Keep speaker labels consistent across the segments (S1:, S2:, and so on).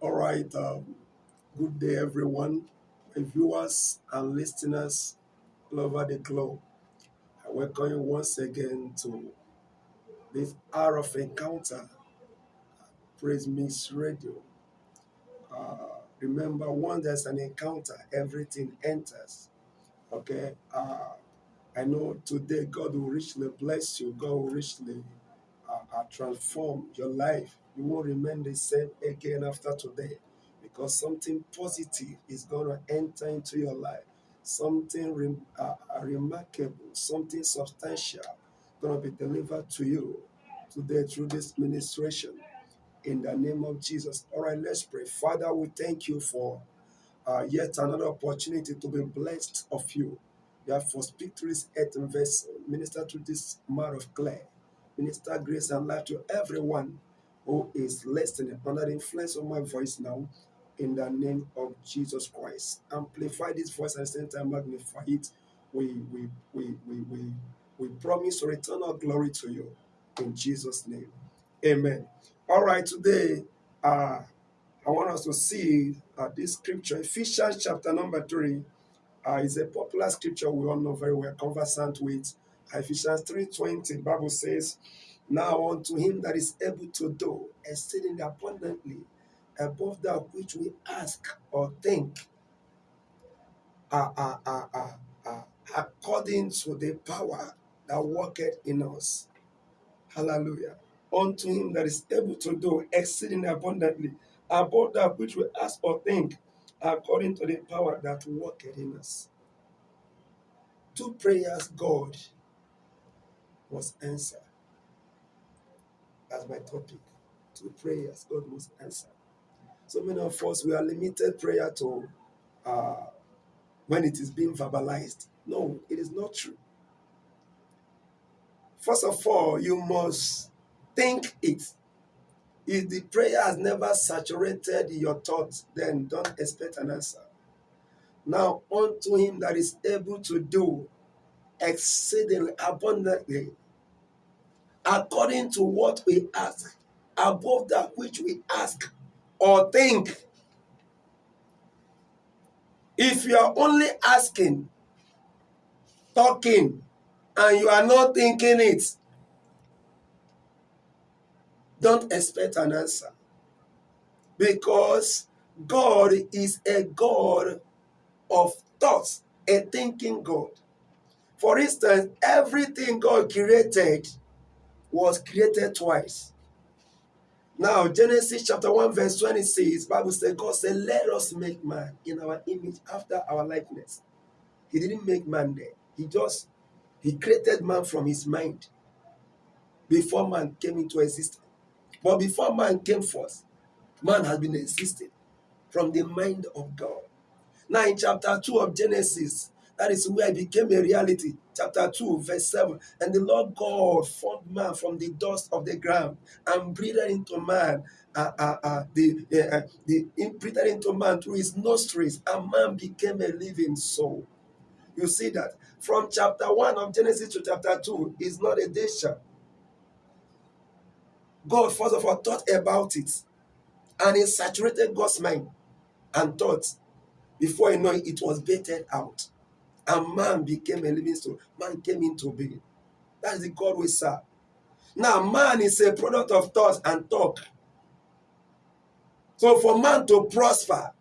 S1: All right. Um, good day, everyone. My viewers and listeners all over the globe. I welcome you once again to this hour of encounter, Praise Miss Radio. Uh, remember, when there's an encounter, everything enters. Okay. Uh, I know today God will richly bless you. God will richly uh, uh, transform your life. You won't remain the same again after today because something positive is going to enter into your life. Something rem- uh, uh, remarkable, something substantial going to be delivered to you today through this ministration in the name of Jesus. All right, let's pray. Father, we thank you for uh, yet another opportunity to be blessed of you. Therefore, speak to this earthen vessel, minister to this man of clay, minister grace and life to everyone who is listening under the influence of my voice now, in the name of Jesus Christ. Amplify this voice and same time magnify it. We we we we we, we promise to return our glory to you in Jesus' name. Amen. All right, today uh I want us to see uh, this scripture, Ephesians chapter number three. Uh, is a popular scripture we all know very well, conversant with Ephesians 3:20. Bible says, Now unto him that is able to do exceedingly abundantly above that which we ask or think, uh, uh, uh, according to the power that worketh in us. Hallelujah. Unto him that is able to do exceeding abundantly above that which we ask or think, according to the power that worketh in us. Two prayers God must answer. That's my topic. Two prayers God must answer. So many of us we are limited prayer to uh, when it is being verbalized. No, it is not true. First of all, you must think it. If the prayer has never saturated your thoughts, then don't expect an answer. Now, unto him that is able to do exceedingly abundantly, according to what we ask, above that which we ask or think. If you are only asking, talking, and you are not thinking it, don't expect an answer. Because God is a God of thoughts, a thinking God. For instance, everything God created was created twice. Now, Genesis chapter 1, verse 26, Bible says, God said, Let us make man in our image after our likeness. He didn't make man there. He just he created man from his mind before man came into existence. But before man came forth, man has been existing from the mind of God. Now, in chapter 2 of Genesis, that is where it became a reality. Chapter 2, verse 7. And the Lord God formed man from the dust of the ground and breathed into man. Uh, uh, uh, the, uh, uh, the breathed into man through his nostrils, and man became a living soul. You see that from chapter 1 of Genesis to chapter 2 is not a nation. God, first of all, thought about it and it saturated God's mind and thought before you know it, it was baited out. And man became a living soul. Man came into being. That is the God we serve. Now, man is a product of thoughts and talk. So, for man to prosper,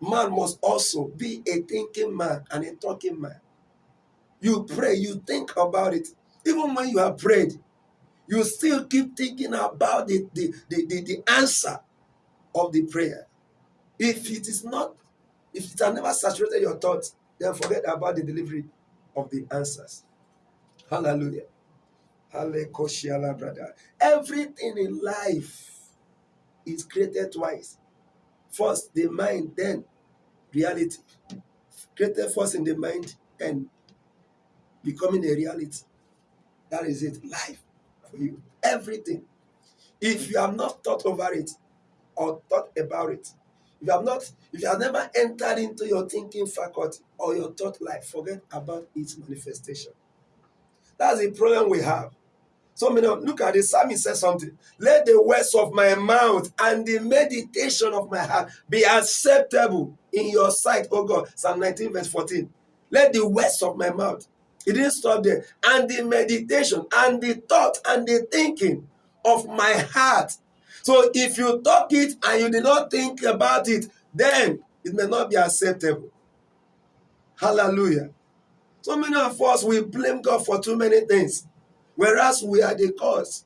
S1: man must also be a thinking man and a talking man. You pray, you think about it. Even when you have prayed, you still keep thinking about the, the, the, the, the answer of the prayer. If it is not, if it has never saturated your thoughts, then forget about the delivery of the answers. Hallelujah. Hallelujah, brother. Everything in life is created twice. First the mind, then reality. Created first in the mind and becoming a reality. That is it. Life for you. Everything. If you have not thought over it or thought about it, if you have not, if you have never entered into your thinking faculty or your thought life, forget about its manifestation. That's the problem we have. So many look at the psalmist says something. Let the words of my mouth and the meditation of my heart be acceptable in your sight, oh God. Psalm 19, verse 14. Let the words of my mouth. It didn't stop there. And the meditation and the thought and the thinking of my heart. So if you talk it and you did not think about it, then it may not be acceptable. Hallelujah. So many of us we blame God for too many things whereas we are the cause.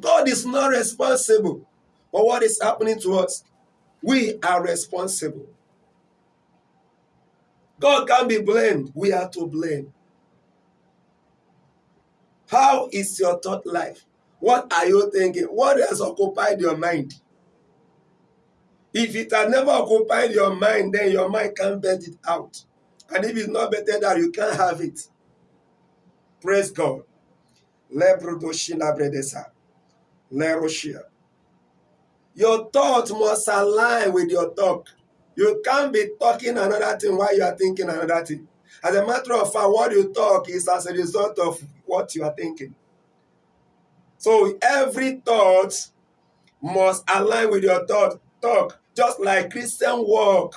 S1: God is not responsible for what is happening to us. We are responsible. God can be blamed. We are to blame. How is your thought life? What are you thinking? What has occupied your mind? If it has never occupied your mind, then your mind can't bet it out. And if it's not better that you can't have it. Praise God. Your thought must align with your talk. You can't be talking another thing while you are thinking another thing. As a matter of fact, what you talk is as a result of what you are thinking. So every thought must align with your thought talk. Just like Christian work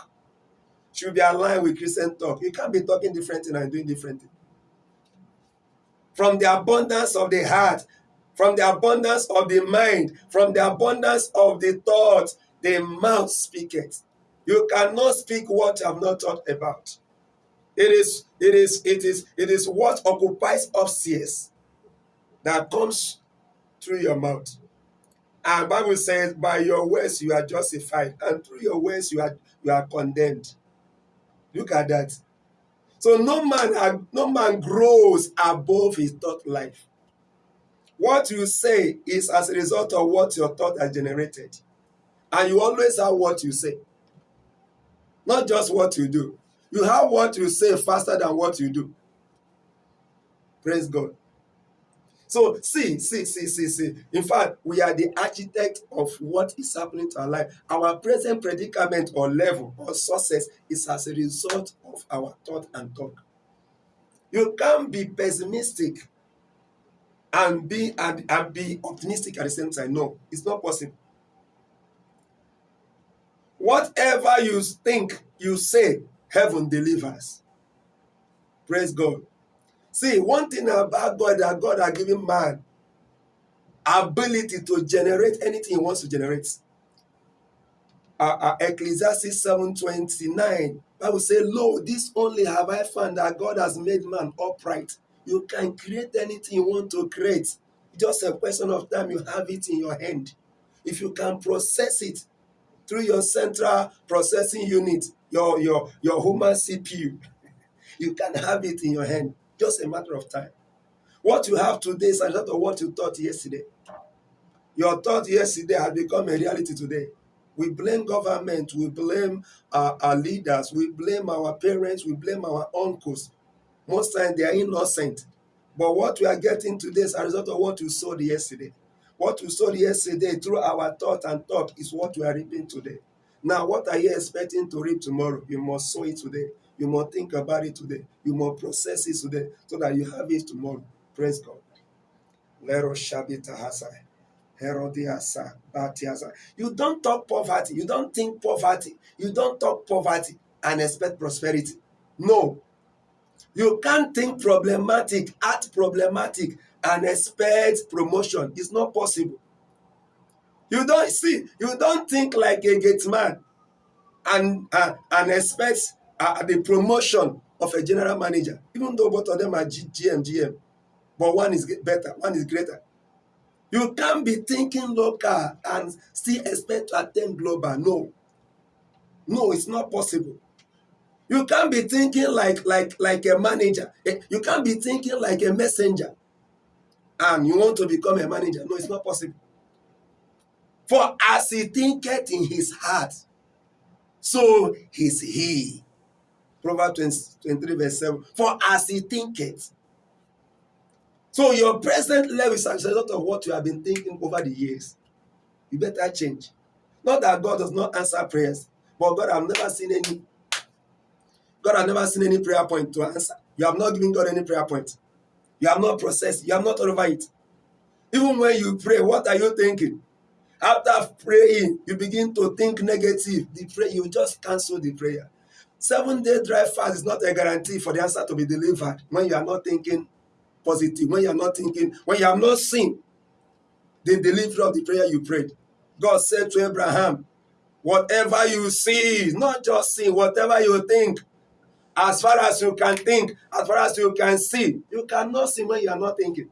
S1: should be aligned with Christian talk. You can't be talking different and doing different things from the abundance of the heart, from the abundance of the mind, from the abundance of the thought, the mouth speaketh. You cannot speak what you have not thought about. It is, it is, it is, it is what occupies upstairs that comes through your mouth. And Bible says, by your words you are justified, and through your words you are you are condemned. Look at that. So no man, no man grows above his thought life. What you say is as a result of what your thought has generated. And you always have what you say. Not just what you do. You have what you say faster than what you do. Praise God. So see, see, see, see, see. In fact, we are the architect of what is happening to our life. Our present predicament or level or success is as a result of our thought and talk. You can't be pessimistic and be and, and be optimistic at the same time. No, it's not possible. Whatever you think, you say, heaven delivers. Praise God. See, one thing about God that God has given man ability to generate anything he wants to generate. Uh, uh, Ecclesiastes 7:29, Bible say, Lo, this only have I found that God has made man upright. You can create anything you want to create. Just a question of time, you have it in your hand. If you can process it through your central processing unit, your, your, your human CPU, you can have it in your hand. Just a matter of time. What you have today is a result of what you thought yesterday. Your thought yesterday has become a reality today. We blame government, we blame our, our leaders, we blame our parents, we blame our uncles. Most times they are innocent. But what we are getting today is a result of what we sowed yesterday. What we sowed yesterday through our thought and talk is what we are reaping today. Now, what are you expecting to reap tomorrow? You must sow it today. You must think about it today. You must process it today so that you have it tomorrow. Praise God. You don't talk poverty. You don't think poverty. You don't talk poverty and expect prosperity. No. You can't think problematic, act problematic, and expect promotion. It's not possible. You don't see, you don't think like a gate man and, uh, and expect uh, the promotion of a general manager, even though both of them are GM, GM. But one is better, one is greater. You can't be thinking local and still expect to attain global. No. No, it's not possible. You can't be thinking like like like a manager. Eh, you can't be thinking like a messenger. And you want to become a manager. No, it's not possible. For as he thinketh in his heart, so is he. Proverbs 23, verse 7. For as he thinketh. So your present level is a result of what you have been thinking over the years. You better change. Not that God does not answer prayers, but God have never seen any. God have never seen any prayer point to answer. You have not given God any prayer point. You have not processed, you have not over it. Even when you pray, what are you thinking? After praying, you begin to think negative. The prayer, you just cancel the prayer. Seven day dry fast is not a guarantee for the answer to be delivered when you are not thinking positive, when you are not thinking, when you have not seen the delivery of the prayer you prayed. God said to Abraham, Whatever you see, not just see, whatever you think, as far as you can think, as far as you can see, you cannot see when you are not thinking.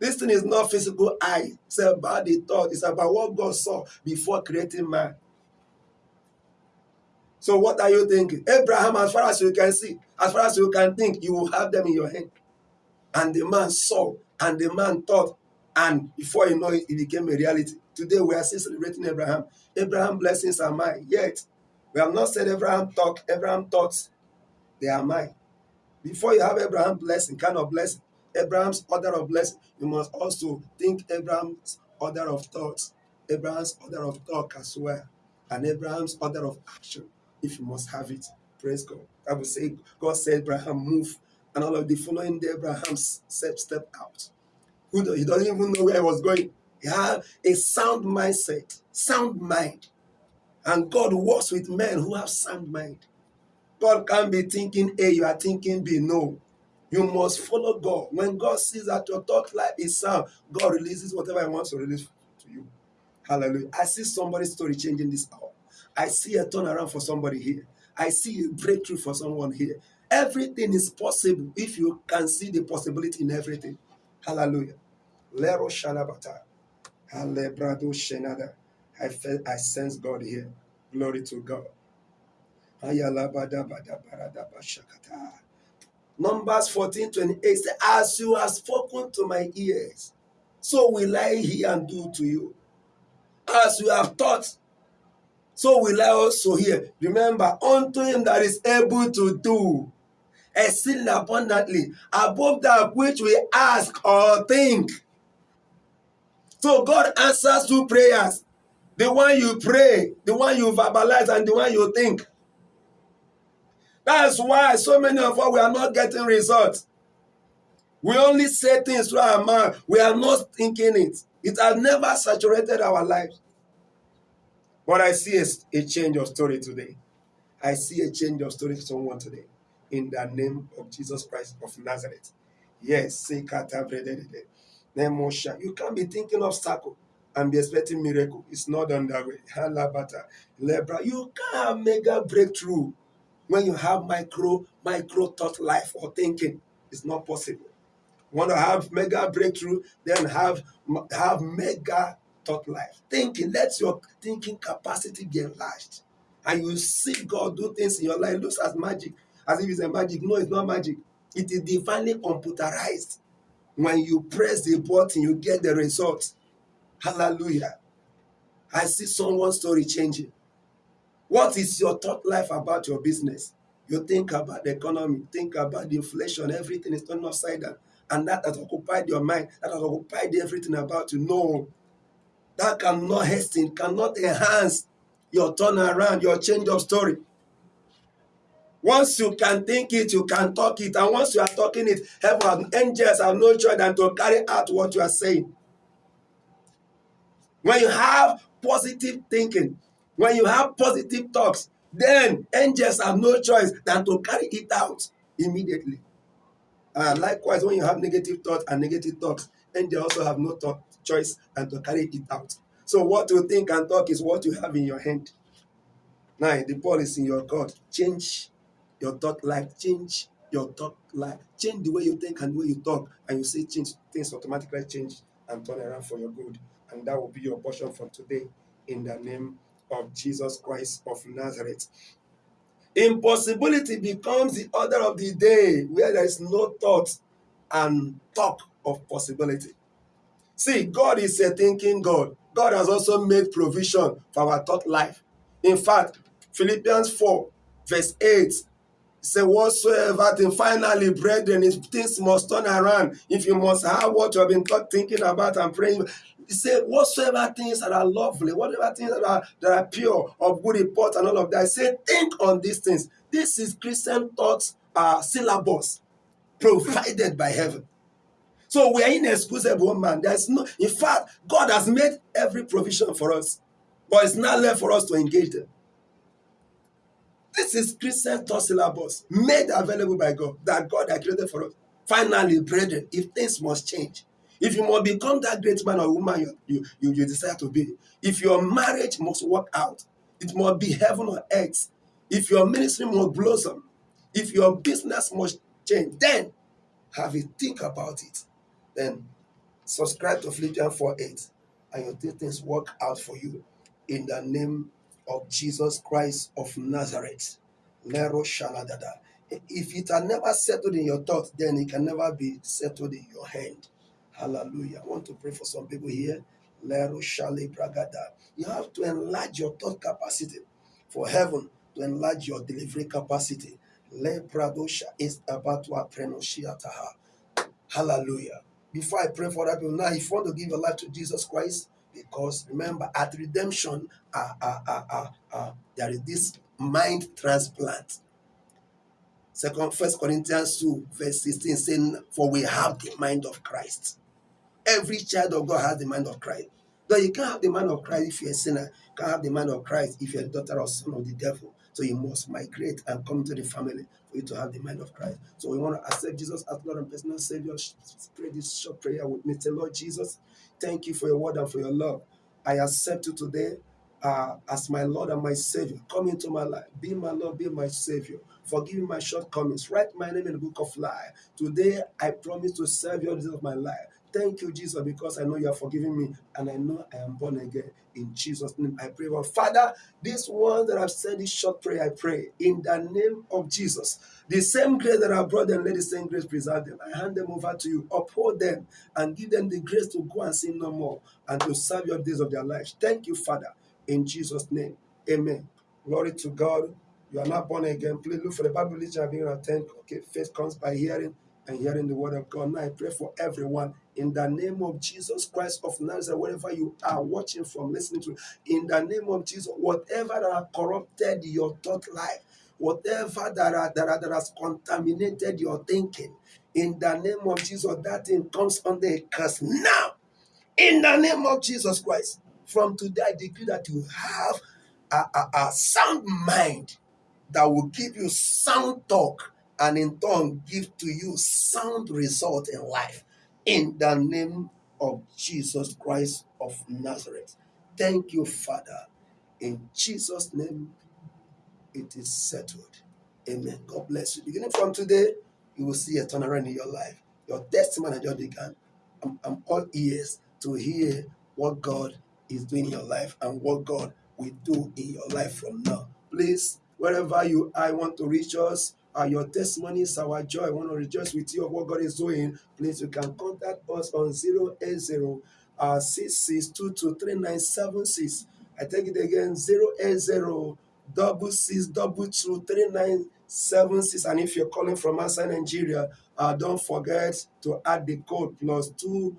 S1: This thing is not physical eye. It's about the thought. It's about what God saw before creating man. So what are you thinking? Abraham, as far as you can see, as far as you can think, you will have them in your hand. And the man saw, and the man thought, and before you know it, it became a reality. Today we are still celebrating Abraham. Abraham blessings are mine. Yet, we have not said Abraham talk, Abraham thoughts, they are mine. Before you have Abraham blessing, kind of blessing, Abraham's order of blessing, you must also think Abraham's order of thoughts, Abraham's order of talk as well, and Abraham's order of action, if you must have it. Praise God. I will say, God said, Abraham, move. And all of the following day, Abraham step, step out. He doesn't even know where he was going. He had a sound mindset, sound mind. And God works with men who have sound mind. God can't be thinking A, you are thinking B. No. You must follow God. When God sees that your thought life is sound, God releases whatever He wants to release to you. Hallelujah. I see somebody's story changing this hour. I see a turnaround for somebody here. I see a breakthrough for someone here. Everything is possible if you can see the possibility in everything. Hallelujah. Lero Shalabata. Alebrado Shenada. I felt I sense God here. Glory to God. Numbers 14 28 says, As you have spoken to my ears, so will I hear and do to you. As you have taught, so will I also hear. Remember, unto him that is able to do exceeding abundantly above that which we ask or think. So God answers two prayers. The one you pray, the one you verbalize, and the one you think. That's why so many of us we are not getting results. We only say things through our mouth. We are not thinking it. It has never saturated our lives. But I see a, a change of story today. I see a change of story for someone today. In the name of Jesus Christ of Nazareth. Yes, you can't be thinking of circle and be expecting miracle. It's not done that way. Halabata, lebra. You can't have mega breakthrough when you have micro micro thought life or thinking it's not possible want to have mega breakthrough then have have mega thought life. Thinking let your thinking capacity be enlarged. And you see god do things in your life. It looks as magic as if it's a magic. No it's not magic. It is divinely computerized. When you press the button you get the result. Hallelujah. I see someone's story changing. What is your thought life about your business? You think about the economy, think about the inflation, everything is turned upside down. And that has occupied your mind, that has occupied everything about you. No, that cannot hasten, cannot enhance your turnaround, your change of story. Once you can think it, you can talk it. And once you are talking it, heaven angels have no choice than to carry out what you are saying. When you have positive thinking, when you have positive talks, then angels have no choice than to carry it out immediately. Uh, likewise, when you have negative thoughts and negative talks, angels also have no thought, choice than to carry it out. So what you think and talk is what you have in your hand. Now, the ball is in your court. Change your thought life. Change your thought life. Change the way you think and the way you talk. And you see change, things automatically change and turn around for your good. And that will be your portion from today in the name of Jesus Christ of Nazareth. Impossibility becomes the order of the day where there is no thought and talk of possibility. See, God is a thinking God. God has also made provision for our thought life. In fact, Philippians 4, verse 8 say whatsoever thing finally brethren if things must turn around if you must have what you have been thinking about and praying he said, whatsoever things that are lovely, whatever things that are that are pure, of good report, and all of that. Said, think on these things. This is Christian thoughts uh, syllabus provided by heaven. So we are inexcusable, man. There's no, in fact, God has made every provision for us, but it's not left for us to engage them. This is Christian thought syllabus made available by God that God has created for us. Finally, brethren, if things must change, if you must become that great man or woman you, you, you, you desire to be, if your marriage must work out, it must be heaven or earth. If your ministry must blossom, if your business must change, then have a think about it. Then subscribe to Philippians 4 8 and your things work out for you in the name of Jesus Christ of Nazareth. Lero Shaladada. If it had never settled in your thoughts, then it can never be settled in your hand. Hallelujah. I want to pray for some people here. Lero Shale Bragada. You have to enlarge your thought capacity for heaven to enlarge your delivery capacity. Le Pradosha is about to. Hallelujah. Before I pray for that people, now if you want to give your life to Jesus Christ, because remember, at redemption, uh, uh, uh, uh, uh, there is this mind transplant. Second, First Corinthians 2, verse 16, saying, For we have the mind of Christ. Every child of God has the mind of Christ. Though you can't have the mind of Christ if you're a sinner, you can't have the mind of Christ if you're a daughter or son of the devil. So you must migrate and come to the family for you to have the mind of Christ. So we want to accept Jesus as Lord and personal Savior. Pray this short prayer with me. Say, Lord Jesus, thank you for your word and for your love. I accept you today uh, as my Lord and my Savior. Come into my life. Be my Lord, be my Savior. Forgive me my shortcomings. Write my name in the book of life. Today, I promise to serve you all the days of my life. Thank you, Jesus, because I know you are forgiving me and I know I am born again. In Jesus' name, I pray. Well, Father, this one that I've said this short prayer, I pray in the name of Jesus. The same grace that I brought them, let the same grace preserve them. I hand them over to you. Uphold them and give them the grace to go and sin no more and to serve your days of their lives. Thank you, Father, in Jesus' name. Amen. Glory to God. You are not born again. Please look for the Bible literature being attend. Okay, faith comes by hearing and hearing the word of God. Now I pray for everyone in the name of Jesus Christ of Nazareth, wherever you are watching from, listening to, in the name of Jesus, whatever that have corrupted your thought life, whatever that, are, that, are, that has contaminated your thinking, in the name of Jesus, that thing comes under a curse now. In the name of Jesus Christ, from today, I decree that you have a, a, a sound mind that will give you sound talk and in turn give to you sound result in life in the name of Jesus Christ of Nazareth. Thank you, Father. In Jesus' name, it is settled. Amen. God bless you. Beginning from today, you will see a turnaround in your life. Your testimony just began. I'm, I'm all ears to hear what God is doing in your life and what God will do in your life from now. Please, wherever you I want to reach us, uh, your testimonies, our joy. I want to rejoice with you of what God is doing. Please, you can contact us on 080 uh, 66223976. I take it again 080 double six double two three nine seven six and if you're calling from outside Nigeria uh, don't forget to add the code plus two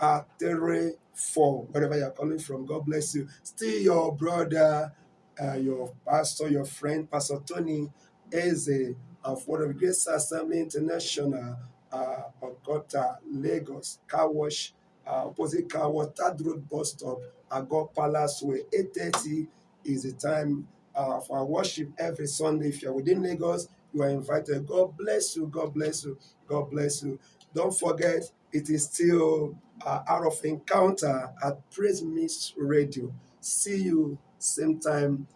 S1: uh, three four wherever you're calling from God bless you still your brother uh, your pastor your friend Pastor Tony Eze of Word of Grace Assembly International uh, Okota Lagos Car Wash uh, opposite Car Wash Third Road Bus Stop Ago Palace Way 830 is the time uh, for worship every Sunday. If you're within Lagos, you are invited. God bless you. God bless you. God bless you. Don't forget, it is still uh, out of encounter at Praise Miss Radio. See you same time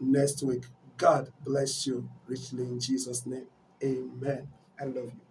S1: next week. God bless you richly in Jesus' name. Amen. I love you.